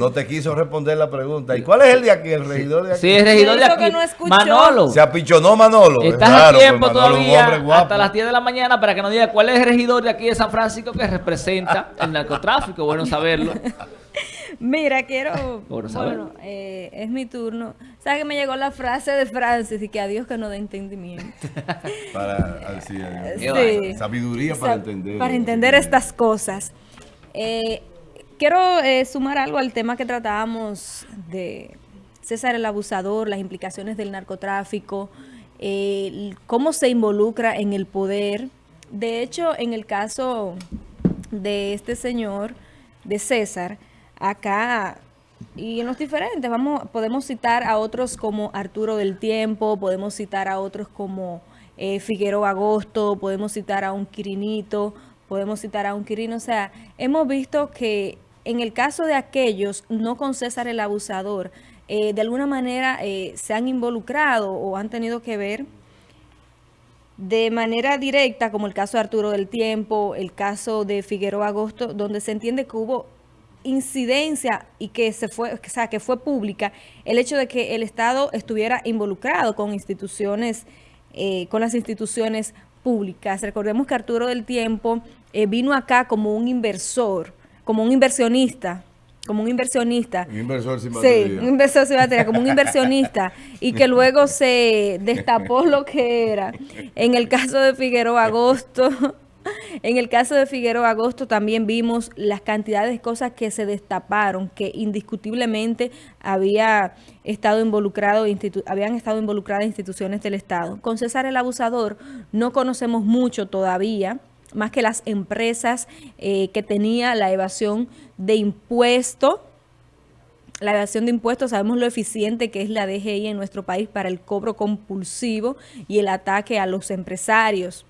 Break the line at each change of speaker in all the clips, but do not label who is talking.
No te quiso responder la pregunta. ¿Y cuál es el de aquí? ¿El regidor de aquí?
Sí, el regidor de
Dijo que
aquí.
no escuchó.
Manolo.
Se apichonó Manolo.
Estás
Claro,
a
pues
tiempo
Manolo es un
todavía hasta las 10 de la mañana para que nos diga cuál es el regidor de aquí de San Francisco que representa el narcotráfico. Bueno saberlo.
Mira, quiero.
Por
bueno, eh, es mi turno. ¿Sabes que me llegó la frase de Francis y que a Dios que no dé entendimiento?
Para así,
Sí.
eh, sabiduría para
Sa-
entender.
Para entender estas cosas. Eh, quiero eh, sumar algo al tema que tratábamos de César el Abusador, las implicaciones del narcotráfico, eh, cómo se involucra en el poder. De hecho, en el caso de este señor, de César, acá y en los diferentes, vamos, podemos citar a otros como Arturo del Tiempo, podemos citar a otros como eh, Figueroa Agosto, podemos citar a un Quirinito, podemos citar a un Quirino, o sea, hemos visto que en el caso de aquellos, no con César el Abusador, eh, de alguna manera eh, se han involucrado o han tenido que ver de manera directa, como el caso de Arturo del Tiempo, el caso de Figueroa Agosto, donde se entiende que hubo incidencia y que se fue, o sea, que fue pública el hecho de que el Estado estuviera involucrado con instituciones, eh, con las instituciones públicas. Recordemos que Arturo del Tiempo eh, vino acá como un inversor, como un inversionista, como un inversionista.
Un inversor sin
Sí,
batería.
un inversor sin batería, como un inversionista, y que luego se destapó lo que era. En el caso de Figueroa Agosto, en el caso de Figueroa Agosto también vimos las cantidades de cosas que se destaparon, que indiscutiblemente había estado involucrado, habían estado involucradas instituciones del Estado. Con César el Abusador no conocemos mucho todavía, más que las empresas eh, que tenía la evasión de impuestos, la evasión de impuestos, sabemos lo eficiente que es la DGI en nuestro país para el cobro compulsivo y el ataque a los empresarios.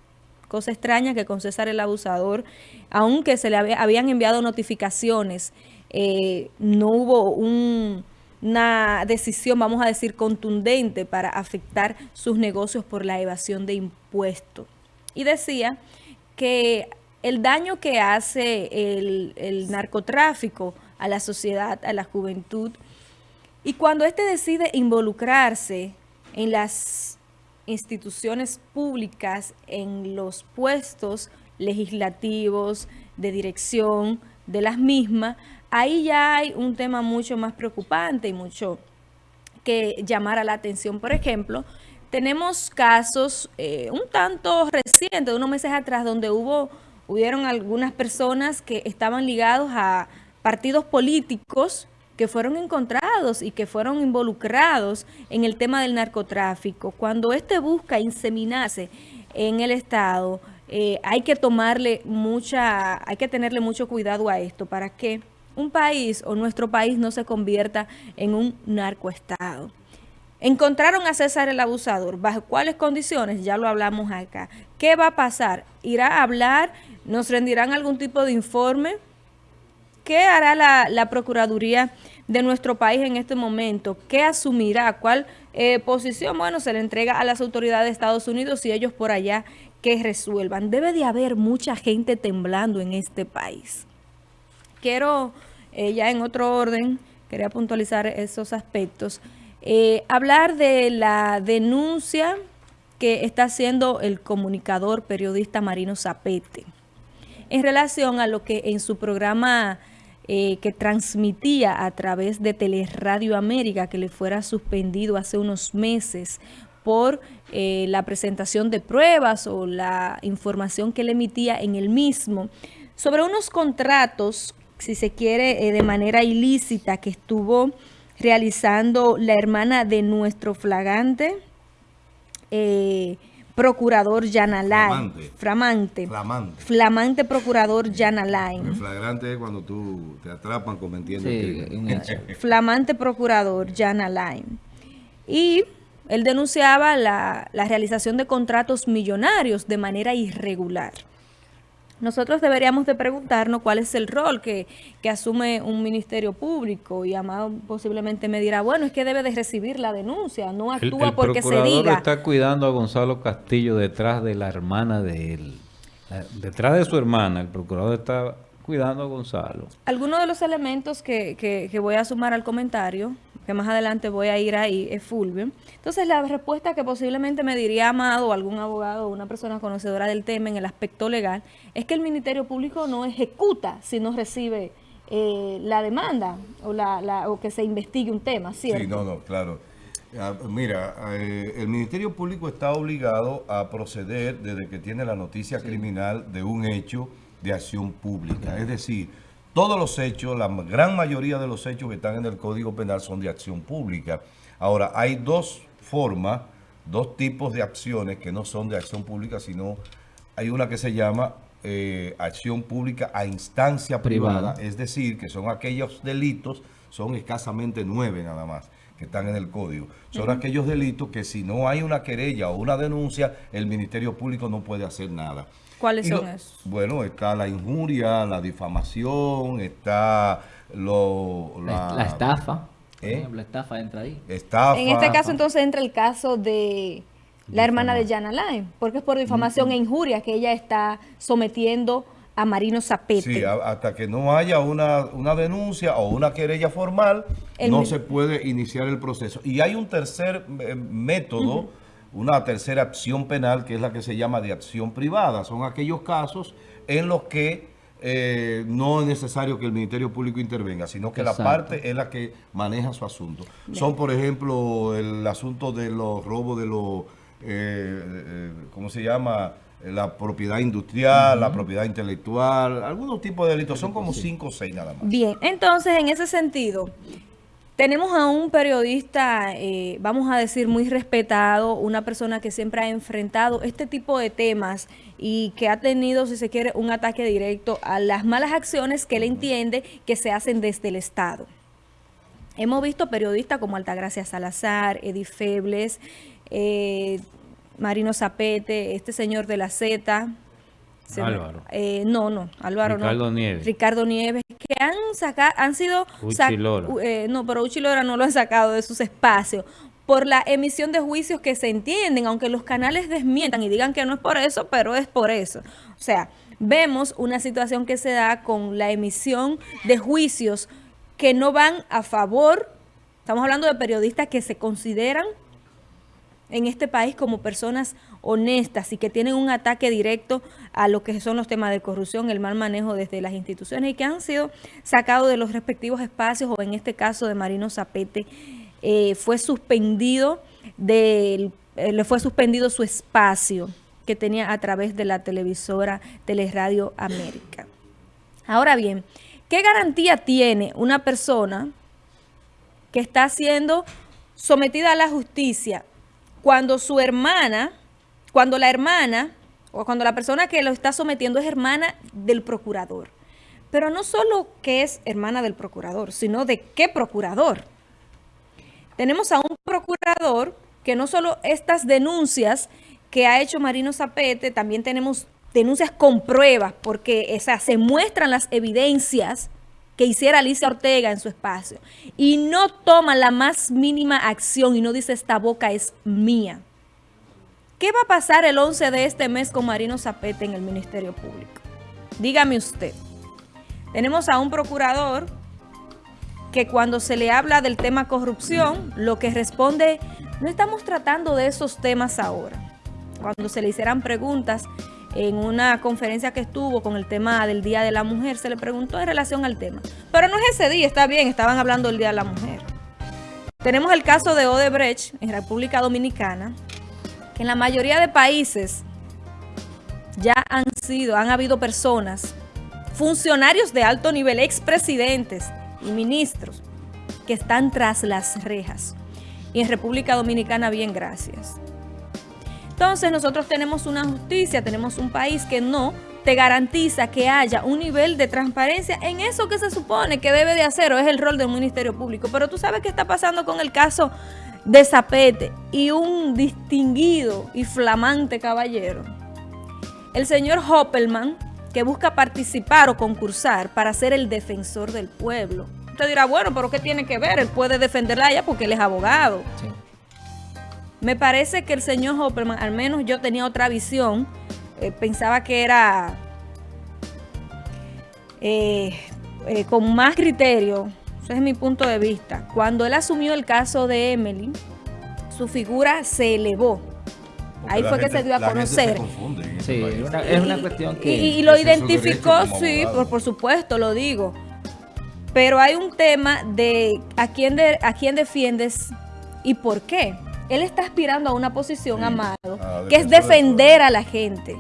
Cosa extraña que con César el Abusador, aunque se le había- habían enviado notificaciones, eh, no hubo un- una decisión, vamos a decir, contundente para afectar sus negocios por la evasión de impuestos. Y decía que el daño que hace el, el narcotráfico a la sociedad, a la juventud, y cuando éste decide involucrarse en las instituciones públicas, en los puestos legislativos, de dirección de las mismas, ahí ya hay un tema mucho más preocupante y mucho que llamara la atención. Por ejemplo, tenemos casos eh, un tanto recientes, de unos meses atrás, donde hubo, hubieron algunas personas que estaban ligados a partidos políticos que fueron encontrados y que fueron involucrados en el tema del narcotráfico. Cuando éste busca inseminarse en el Estado, eh, hay que tomarle mucha, hay que tenerle mucho cuidado a esto para que un país o nuestro país no se convierta en un narcoestado. Encontraron a César el abusador. ¿Bajo cuáles condiciones? Ya lo hablamos acá. ¿Qué va a pasar? ¿Irá a hablar? ¿Nos rendirán algún tipo de informe? ¿Qué hará la, Procuraduría de nuestro país en este momento? ¿Qué asumirá? ¿Cuál eh, posición? Bueno, se le entrega a las autoridades de Estados Unidos y ellos por allá que resuelvan. Debe de haber mucha gente temblando en este país. Quiero, eh, ya en otro orden, quería puntualizar esos aspectos, eh, hablar de la denuncia que está haciendo el comunicador periodista Marino Zapete en relación a lo que en su programa eh, que transmitía a través de Teleradio América, que le fuera suspendido hace unos meses por eh, la presentación de pruebas o la información que le emitía en el mismo, sobre unos contratos, si se quiere, de manera ilícita que estuvo realizando la hermana de nuestro flagante eh, procurador Yanalay.
Flamante.
Flamante.
Flamante.
Flamante procurador Yanalay.
El flagrante es cuando tú te atrapan cometiendo
Sí,
crimen.
hecho.
Flamante procurador Yanalay. Y él denunciaba la, la realización de contratos millonarios de manera irregular. Nosotros deberíamos de preguntarnos cuál es el rol que, que asume un ministerio público y Amado posiblemente me dirá, bueno, es que debe de recibir la denuncia, no
El,
actúa
el
porque se
procurador
diga.
está cuidando a Gonzalo Castillo detrás de la hermana de él. Detrás de su hermana, el procurador está cuidando a Gonzalo.
Algunos de los elementos que, que, que voy a sumar al comentario, que más adelante voy a ir ahí, es Fulvio. Entonces, la respuesta que posiblemente me diría Amado o algún abogado o una persona conocedora del tema en el aspecto legal, es que el Ministerio Público no ejecuta si no recibe eh, la demanda o, la, la- o que se investigue un tema, ¿cierto?
Sí, no, no, claro. Ah, Mira, eh, el Ministerio Público está obligado a proceder desde que tiene la noticia criminal de un hecho de acción pública. Es decir, todos los hechos, la gran mayoría de los hechos que están en el Código Penal son de acción pública. Ahora, hay dos formas, dos tipos de acciones que no son de acción pública, sino hay una que se llama eh, acción pública a instancia privada,
Privada.
es decir, que son aquellos delitos, son escasamente nueve nada más, que están en el código. Son aquellos delitos que si no hay una querella o una denuncia, el Ministerio Público no puede hacer nada.
¿Cuáles
Y
son
lo-
esos?
Bueno, está la injuria, la difamación, está lo,
La,
la,
la estafa. Por
¿Eh?
ejemplo, la estafa entra ahí.
estafa.
En este caso, entonces, entra el caso de la hermana de Jana Lime, porque es por difamación e injuria que ella está sometiendo a Marino Zapete.
Sí, a- hasta que no haya una, una denuncia o una querella formal,
El
no se puede iniciar el proceso. Y hay un tercer eh, método, una tercera acción penal, que es la que se llama de acción privada. Son aquellos casos en los que eh, no es necesario que el Ministerio Público intervenga, sino que
Exacto.
la parte es la que maneja su asunto. Son, por ejemplo, el asunto de los robos de los, eh, eh, ¿cómo se llama? La propiedad industrial, la propiedad intelectual, algunos tipos de delitos. Son como cinco o seis nada más.
Bien, entonces, en ese sentido, tenemos a un periodista, eh, vamos a decir, muy respetado, una persona que siempre ha enfrentado este tipo de temas y que ha tenido, si se quiere, un ataque directo a las malas acciones que él entiende que se hacen desde el Estado. Hemos visto periodistas como Altagracia Salazar, Eddie Febles, eh, Marino Zapete, este señor de la Z.
Álvaro.
eh, no, no, Álvaro
Ricardo
no.
Nieves.
Ricardo Nieves, que han sacado, han sido...
Uchi
sac-
Lora.
u- eh, no, pero Uchi Lora no lo han sacado de sus espacios por la emisión de juicios que se entienden, aunque los canales desmientan y digan que no es por eso, pero es por eso. O sea, vemos una situación que se da con la emisión de juicios que no van a favor, estamos hablando de periodistas que se consideran en este país como personas honestas y que tienen un ataque directo a lo que son los temas de corrupción, el mal manejo desde las instituciones y que han sido sacados de los respectivos espacios o en este caso de Marino Zapete eh, fue suspendido del, eh, le fue suspendido su espacio que tenía a través de la televisora Teleradio América. Ahora bien, ¿qué garantía tiene una persona que está siendo sometida a la justicia cuando su hermana, cuando la hermana o cuando la persona que lo está sometiendo es hermana del procurador? Pero no solo que es hermana del procurador, sino de qué procurador. Tenemos a un procurador que no solo estas denuncias que ha hecho Marino Zapete, también tenemos denuncias con pruebas, porque o se muestran las evidencias que hiciera Alicia Ortega en su espacio. Y no toma la más mínima acción y no dice esta boca es mía. ¿Qué va a pasar el 11 de este mes con Marino Zapete en el Ministerio Público? Dígame usted. Tenemos a un procurador que cuando se le habla del tema corrupción, lo que responde, no estamos tratando de esos temas ahora. Cuando se le hicieran preguntas en una conferencia que estuvo con el tema del Día de la Mujer, se le preguntó en relación al tema. Pero no es ese día, está bien, estaban hablando del Día de la Mujer. Tenemos el caso de Odebrecht en República Dominicana, que en la mayoría de países ya han sido, han habido personas, funcionarios de alto nivel, expresidentes y ministros, que están tras las rejas. Y en República Dominicana, bien, gracias. Entonces nosotros tenemos una justicia, tenemos un país que no te garantiza que haya un nivel de transparencia en eso que se supone que debe de hacer o es el rol del Ministerio Público. Pero tú sabes qué está pasando con el caso de Zapete y un distinguido y flamante caballero. El señor Hoppelman, que busca participar o concursar para ser el defensor del pueblo. Usted dirá, bueno, pero ¿qué tiene que ver? Él puede defenderla a porque él es abogado.
Sí.
Me parece que el señor Hopperman, al menos yo tenía otra visión, eh, pensaba que era eh, eh, con más criterio, ese es mi punto de vista, cuando él asumió el caso de Emily, su figura se elevó.
Porque
Ahí fue que se dio a conocer.
Sí, es una, es una
Y-
cuestión
y,
que...
y lo identificó, sí, por, por supuesto, lo digo. Pero hay un tema de a quién, de, a quién defiendes y por qué. Él está aspirando a una posición,
Sí,
amado, que es defender a la gente,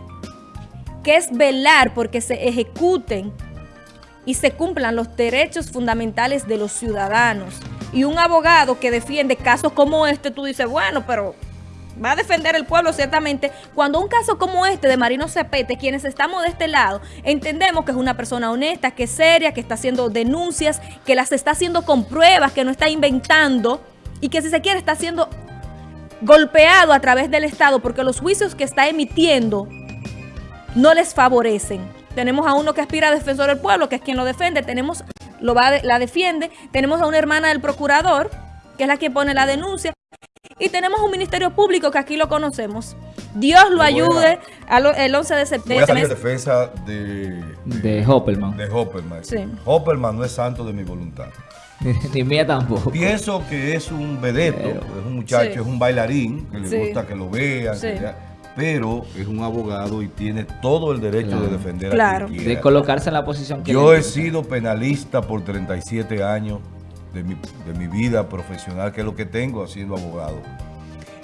que es velar porque se ejecuten y se cumplan los derechos fundamentales de los ciudadanos. Y un abogado que defiende casos como este, tú dices, bueno, pero va a defender el pueblo ciertamente. Cuando un caso como este de Marino Cepete, quienes estamos de este lado, entendemos que es una persona honesta, que es seria, que está haciendo denuncias, que las está haciendo con pruebas, que no está inventando y que si se quiere está siendo golpeado a través del Estado porque los juicios que está emitiendo no les favorecen. Tenemos a uno que aspira a defensor del pueblo, que es quien lo defiende, tenemos lo va la defiende, tenemos a una hermana del procurador, que es la que pone la denuncia, y tenemos un ministerio público que aquí lo conocemos. Dios lo
a-
ayude a lo- el 11 de
Voy a
septiembre.
salir en defensa de,
De Hopperman.
de Hopperman.
Sí.
Hopperman no es santo de mi voluntad.
Ni mía tampoco.
Pienso que es un vedeto,
Pero-
es un muchacho,
Sí.
es un bailarín, que le
Sí.
gusta que lo vean,
Sí.
pero es un abogado y tiene todo el derecho
Claro.
de defender
Claro.
a quien
De colocarse en la posición que
Yo he sido penalista por 37 años de mi, de mi vida profesional, que es lo que tengo haciendo abogado.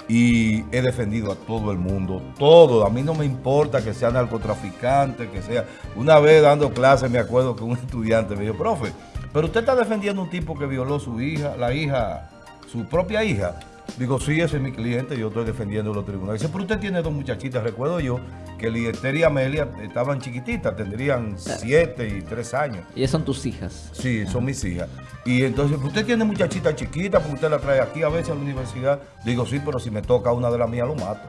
Y he defendido a todo el mundo, todo. A mí no me importa que sea narcotraficante, que sea. Una vez dando clases, me acuerdo que un estudiante me dijo, profe, pero usted está defendiendo a un tipo que violó su hija, la hija, su propia hija. Digo, sí, ese es mi cliente, yo estoy defendiendo los tribunales. Dice, pero usted tiene dos muchachitas. Recuerdo yo que Liester y Amelia estaban chiquititas, tendrían siete y tres años.
Ellas son tus hijas.
Sí, son mis hijas. Y entonces, usted tiene muchachita chiquita, porque usted la trae aquí a veces a la universidad. Digo, sí, pero si me toca una de las mías, lo mato.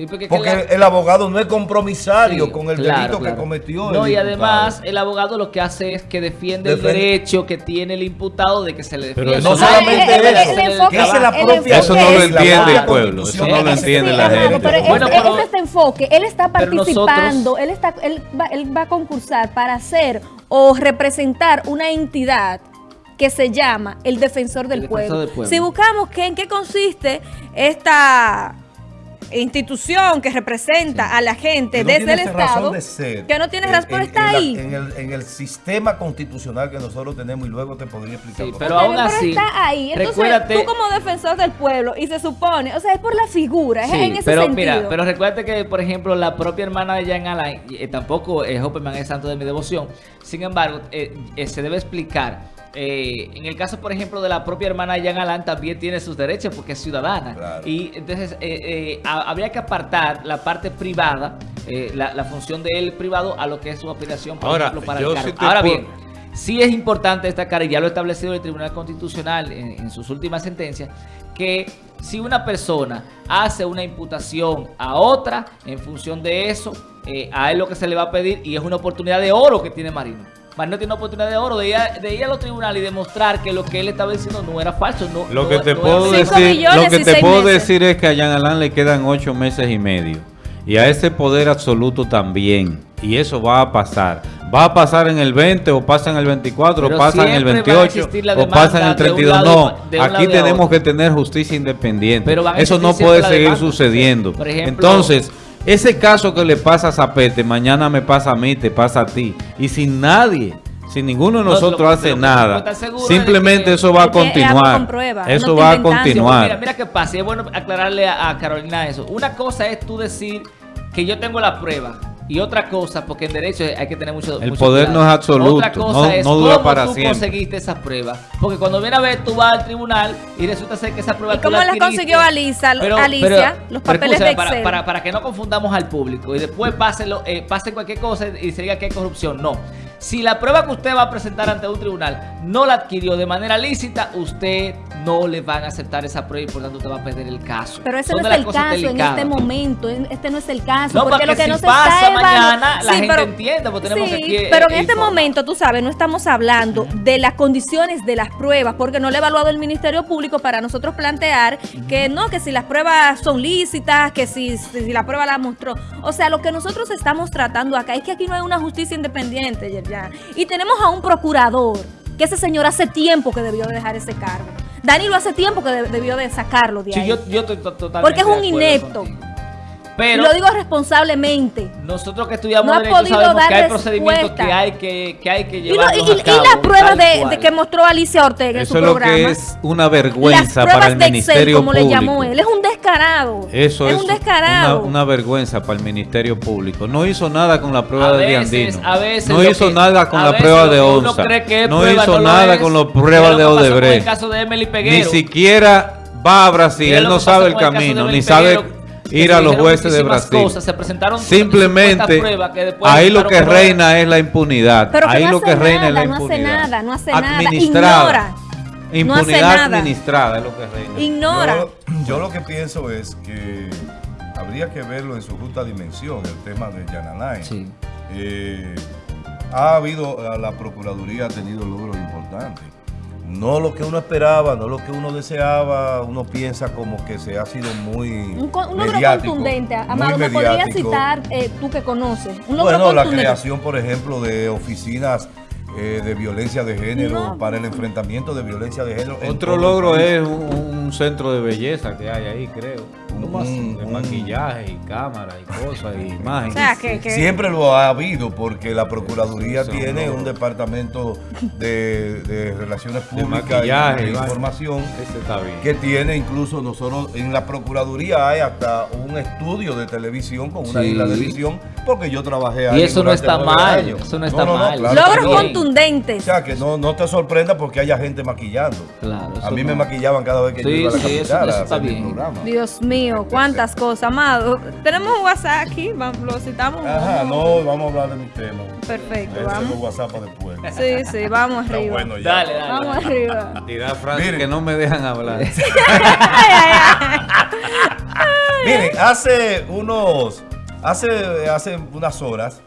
Sí, porque,
Porque
que la-
el abogado no es compromisario
Sí,
con el
claro,
delito
claro.
que cometió.
No,
el
y además el abogado lo que hace es que defiende el derecho que tiene el imputado de que se le
Pero
defienda.
eso
no solamente
el-
eso,
el
se le
enfoque-
que esa es la
el
propia
Eso no lo entiende el pueblo, eso no lo entiende
Sí,
la gente.
pero es-
Bueno, pero-
es este enfoque. Él está
pero nosotros-
participando, él, está, él, va, él va a concursar para ser o representar una entidad que se llama el defensor del,
El defensor
pueblo.
del pueblo.
Si buscamos que, en qué consiste esta institución que representa a la gente
Que no
desde el
tiene razón
Estado,
de ser.
que no tiene
En-
razón, pero
en-
está
en
ahí.
En el, en el sistema constitucional que nosotros tenemos y luego te podría explicar.
Sí,
por
pero
qué.
aún así,
está ahí. Entonces,
recuérdate-
tú como defensor del pueblo, y se supone, o sea, es por la figura, es en ese
pero
sentido.
mira, pero recuerda que, por ejemplo, la propia hermana de Jan Alain, eh, tampoco eh, Hopperman es santo de mi devoción. Sin embargo, eh, eh, se debe explicar. Eh, en el caso, por ejemplo, de la propia hermana de Jan Alain, también tiene sus derechos porque es ciudadana.
Claro.
Y entonces eh, eh, ha- habría que apartar la parte privada, eh, la, la función del privado, a lo que es su aspiración, por
Ahora,
ejemplo, para el cargo.
sí
Ahora
puedo-
bien, Sí es importante destacar, y ya lo ha establecido el Tribunal Constitucional en, en sus últimas sentencias, que si una persona hace una imputación a otra en función de eso, eh, a él lo que se le va a pedir, y es una oportunidad de oro que tiene Marino. Marino tiene una oportunidad de oro de ir, a, de ir a los tribunales y demostrar que lo que él estaba diciendo no era falso. No,
Lo
no-
que te
no
puedo decir, lo que te puedo
meses.
decir es que a Jean Alain le quedan ocho meses y medio. Y a ese poder absoluto también. Y eso va a pasar. Va a pasar en el 20 o pasa en el 24
Pero
o pasa en el
siempre va a
28
existir la
o pasa en el
de un
32.
lado
No, aquí tenemos que tener justicia independiente.
Pero
Eso no puede seguir
demanda.
sucediendo.
Por ejemplo-
Entonces, ese caso que le pasa a Zapete, mañana me pasa a mí, te pasa a ti. Y sin nadie, sin ninguno de
No,
nosotros
lo-
hace nada. Simplemente
que-
eso va a continuar.
no
Eso va a continuar.
Mira, mira qué pasa. y es bueno aclararle a, a Carolina eso. Una cosa es tú decir que yo tengo la prueba. Y otra cosa, porque en derecho hay que tener mucho
El
mucho
poder
cuidado.
no es absoluto,
Otra cosa
no-
es
no dura
cómo
para
tú
siempre.
conseguiste esa prueba. Porque cuando viene a ver, tú vas al tribunal y resulta ser que esa prueba
¿Y
tú
cómo
la
consiguió Alicia- Alicia? Los papeles de
para,
Excel.
para, para que no confundamos al público y después pase, lo- eh, pase cualquier cosa y se diga que hay corrupción. No. Si la prueba que usted va a presentar ante un tribunal no la adquirió de manera lícita, usted no le van a aceptar esa prueba y por tanto te va a perder el caso.
Pero ese
Son
no es el caso en este momento. en- Este no es el caso.
No,
porque
porque
lo que
si
no se
pasa
está
mañana, la
Sí,
gente
pero-
entiende, porque tenemos
sí,
aquí,
Pero en este momento, tú sabes, no estamos hablando de las condiciones de las pruebas, porque no lo ha evaluado el Ministerio Público para nosotros plantear que no, que si las pruebas son lícitas, que si, si la prueba la mostró. O sea, lo que nosotros estamos tratando acá es que aquí no hay una justicia independiente, Yerjan. Y tenemos a un procurador, que ese señor hace tiempo que debió de dejar ese cargo. Danilo hace tiempo que de- debió de sacarlo de
Sí,
ahí.
yo, yo estoy to- totalmente
Porque es un inepto.
Pero
lo digo responsablemente.
nosotros que estudiamos
No ha
derecho
podido
sabemos
dar
que hay procedimientos
respuesta.
que hay que, que hay que llevar.
y- y- y las pruebas de, de que mostró Alicia Ortega en
Eso
su
es lo
programa.
que es una vergüenza para el
de Excel,
Ministerio
como
Público.
le llamó él. Es un descarado.
Eso es,
un descarado.
Una, una vergüenza para el Ministerio Público. No hizo nada con la prueba
A
de Diandino.
a veces
no hizo
que-
nada con la prueba de ONSA.
cree que es
No
prueba,
hizo nada
es.
con pruebas
lo
de Odebrecht. Ni siquiera va a Brasil. Él no sabe el camino, ni sabe ir a los jueces de Brasil.
cosas, se presentaron
Simplemente
que
ahí lo que reina es la impunidad.
Pero que
ahí
no
lo que reina es la
nada, no hace
impunidad.
nada, no hace nada,
Administrada.
ignora. No hace
Impunidad
nada.
administrada es lo que reina.
Ignora.
Yo, yo lo que pienso es que habría que verlo en su justa dimensión, el tema de Yanalay.
Sí.
Eh, ha habido, la Procuraduría ha tenido logros importantes. No lo que uno esperaba, no lo que uno deseaba, uno piensa como que se ha sido muy
Un, un logro
mediático,
contundente.
muy
Amado, ¿me podrías citar eh, tú que conoces? Un logro
Bueno, la creación, por ejemplo, de oficinas eh, de violencia de género
No.
para el enfrentamiento de violencia de género.
Otro logro es un, un centro de belleza que hay ahí, creo.
Un-
¿Cómo así? De
un-
maquillaje y cámaras y cosas y
O
imágenes.
sea, que, que-
Siempre lo ha habido porque la Procuraduría tiene
no.
un departamento de, de relaciones
De
públicas
maquillaje
y de información
Ese está bien.
que tiene incluso nosotros en la Procuraduría hay hasta un estudio de televisión con una
Sí.
isla de edición porque yo trabajé ahí
Y eso no está mal,
años.
eso no está
No, no, no,
mal.
claro
logros contundentes.
O sea, que no, no te sorprenda porque haya gente maquillando.
Claro,
a mí me maquillaban cada vez que yo iba a la
sí, eso- está bien.
programa.
Dios mío, cuántas cosas, amado. Tenemos un WhatsApp aquí, vamos, lo citamos.
Ajá, no, vamos a hablar de mi tema.
Perfecto, vamos.
WhatsApp para después.
Sí, sí, vamos
Está
arriba.
bueno ya.
Dale, dale.
Vamos arriba.
Tirar frases
Miren.
que no me dejan hablar.
Miren, hace unos, hace, hace unas horas,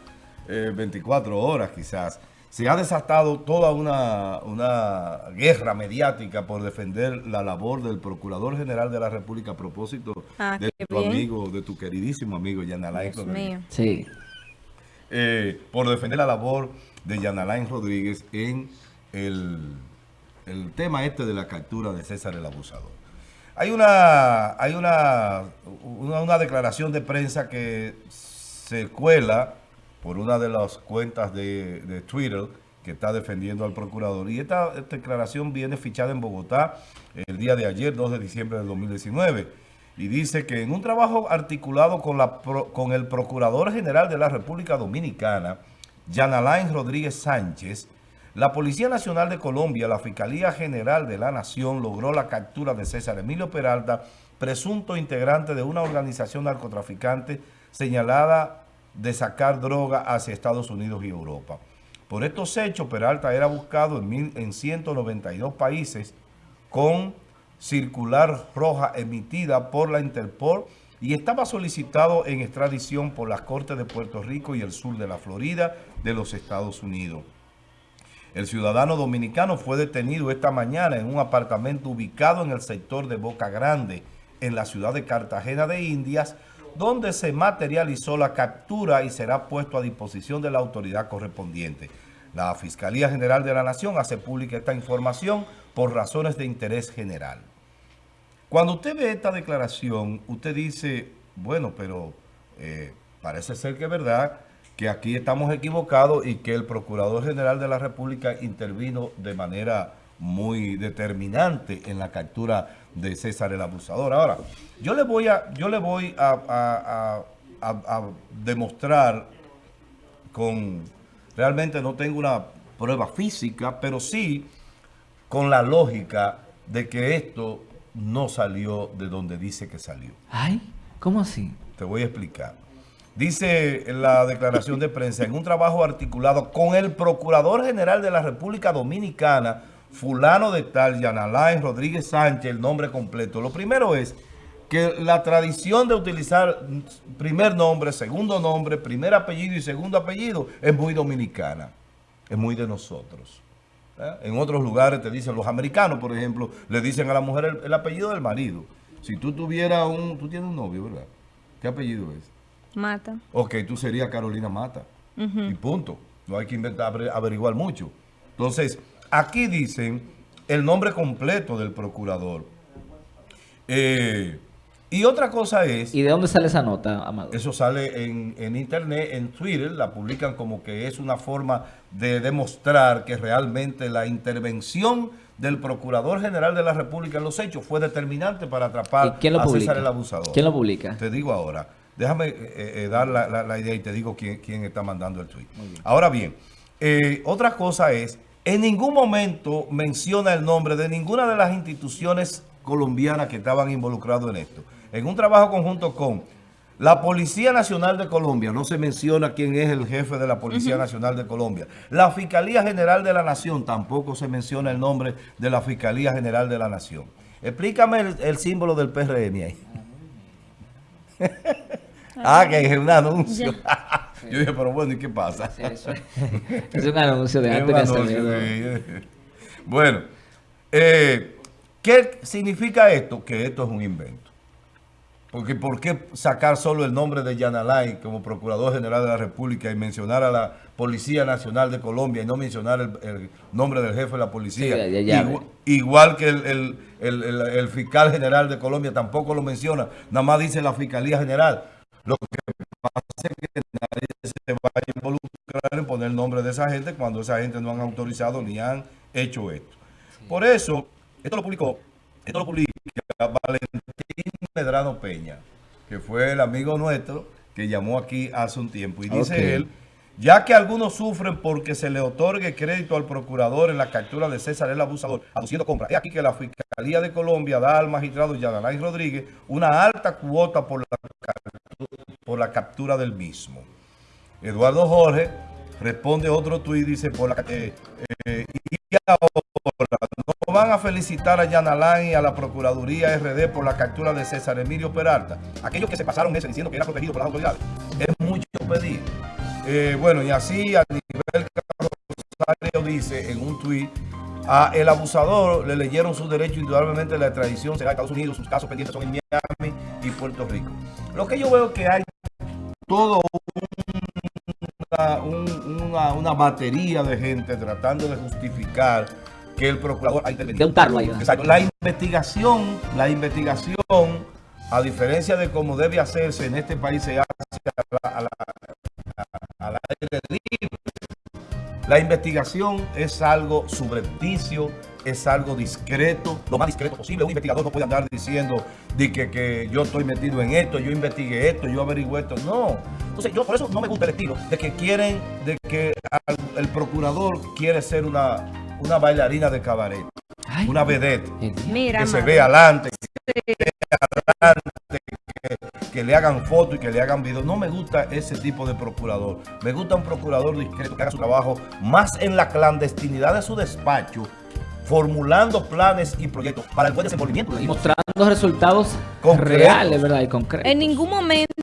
eh, 24 horas quizás, se ha desatado toda una, una guerra mediática por defender la labor del Procurador General de la República a propósito
Ah,
de tu
bien.
amigo, de tu queridísimo amigo Yanalain
Dios
Rodríguez.
mío.
Sí.
Eh, por defender la labor de Yanalain Rodríguez en el, el tema este de la captura de César el Abusador. Hay una, hay una, una, una declaración de prensa que se cuela por una de las cuentas de, Twitter que está defendiendo al procurador. Y esta, declaración viene fichada en Bogotá el día de ayer, 2 de diciembre del 2019. Y dice que en un trabajo articulado con, la, con el Procurador General de la República Dominicana, Yanalain Rodríguez Sánchez, la Policía Nacional de Colombia, la Fiscalía General de la Nación, logró la captura de César Emilio Peralta, presunto integrante de una organización narcotraficante señalada de sacar droga hacia Estados Unidos y Europa. Por estos hechos, Peralta era buscado en, mil- en 192 países con circular roja emitida por la Interpol y estaba solicitado en extradición por las Cortes de Puerto Rico y el sur de la Florida de los Estados Unidos. El ciudadano dominicano fue detenido esta mañana en un apartamento ubicado en el sector de Boca Grande, en la ciudad de Cartagena de Indias, donde se materializó la captura y será puesto a disposición de la autoridad correspondiente. La Fiscalía General de la Nación hace pública esta información por razones de interés general. Cuando usted ve esta declaración, usted dice, bueno, pero eh, parece ser que es verdad que aquí estamos equivocados y que el Procurador General de la República intervino de manera muy determinante en la captura de César el Abusador. Ahora, yo le voy a, yo le voy a, a- a- a- a demostrar con, realmente no tengo una prueba física, pero sí con la lógica de que esto no salió de donde dice que salió.
Ay, ¿cómo así?
Te voy a explicar. Dice en la declaración de prensa, en un trabajo articulado con el Procurador General de la República Dominicana, fulano de tal, Yanalain Rodríguez Sánchez, el nombre completo. Lo primero es que la tradición de utilizar primer nombre, segundo nombre, primer apellido y segundo apellido es muy dominicana, es muy de nosotros. ¿eh? En otros lugares te dicen, los americanos, por ejemplo, le dicen a la mujer el, el apellido del marido. Si tú tuvieras un, tú tienes un novio, ¿verdad? ¿Qué apellido es?
Mata.
Ok, tú serías Carolina Mata. Y punto. No hay que inventar, aver- averiguar mucho. Entonces, aquí dicen el nombre completo del procurador. Eh, y otra cosa es,
¿Y de dónde sale esa nota, Amado?
eso sale en, en internet, en Twitter, la publican como que es una forma de demostrar que realmente la intervención del Procurador General de la República en los hechos fue determinante para
¿Y
atrapar
quién lo
a? César el Abusador.
¿Quién lo publica?
Te digo ahora. Déjame eh, eh, dar la, la- la idea y te digo quién, quién está mandando el tweet. Ahora bien, eh, otra cosa es, en ningún momento menciona el nombre de ninguna de las instituciones colombianas que estaban involucradas en esto. En un trabajo conjunto con la Policía Nacional de Colombia, no se menciona quién es el jefe de la Policía Nacional de Colombia. La Fiscalía General de la Nación, tampoco se menciona el nombre de la Fiscalía General de la Nación. Explícame el, el símbolo del PRM ahí. ah, que es un anuncio. Yo dije, pero bueno, ¿y qué pasa?
Sí, eso es, un anuncio de
un
de.
Bueno, eh, ¿qué significa esto? Que esto es un invento. Porque ¿por qué sacar solo el nombre de Yanalay como Procurador General de la República y mencionar a la Policía Nacional de Colombia y no mencionar el, el nombre del jefe de la policía?
Sí, ya- ya-
Igu- igual que el, el- el- fiscal general de Colombia tampoco lo menciona, nada más dice la Fiscalía General. Lo que pasa es que se va a involucrar en poner el nombre de esa gente cuando esa gente no han autorizado ni han hecho esto. Por eso, esto lo publicó, esto lo publica Valentín Medrano Peña, que fue el amigo nuestro que llamó aquí hace un tiempo. Y dice él, ya que algunos sufren porque se le otorgue crédito al procurador en la captura de César el abusador, aduciendo compra. Es aquí que la Fiscalía de Colombia da al magistrado Yanalay Rodríguez una alta cuota por la, por la captura del mismo. Eduardo Jorge responde otro tuit, dice, por la, eh, eh, y ahora no van a felicitar a Yanalán y a la Procuraduría RD por la captura de César Emilio Peralta. Aquellos que se pasaron meses diciendo que era protegido por las autoridades. Es mucho pedir. Eh, bueno, y así a nivel Rosario dice en un tuit, a el abusador le leyeron su derecho, indudablemente la extradición será a Estados Unidos, sus casos pendientes son en Miami y Puerto Rico. Lo que yo veo que hay todo una, un- una, una batería de gente tratando de justificar que el procurador ha intervenido. La investigación, la investigación, a diferencia de cómo debe hacerse en este país, se hace a la- a la- a-. La investigación es algo subrepticio, es algo discreto, lo más discreto posible. Un investigador no puede andar diciendo de que, que yo estoy metido en esto, yo investigué esto, yo averigué esto. No. Entonces, yo por eso no me gusta el estilo de que quieren, de que al- el procurador quiere ser una, una bailarina de cabaret,
Ay,
una vedette.
Mira,
que se ve adelante, ve adelante, que, que le hagan fotos y que le hagan videos. No me gusta ese tipo de procurador. Me gusta un procurador discreto que haga su trabajo más en la clandestinidad de su despacho, formulando planes y proyectos para el buen desenvolvimiento
Y mostrando resultados
Concretos.
reales, ¿verdad? Y concretos.
En ningún momento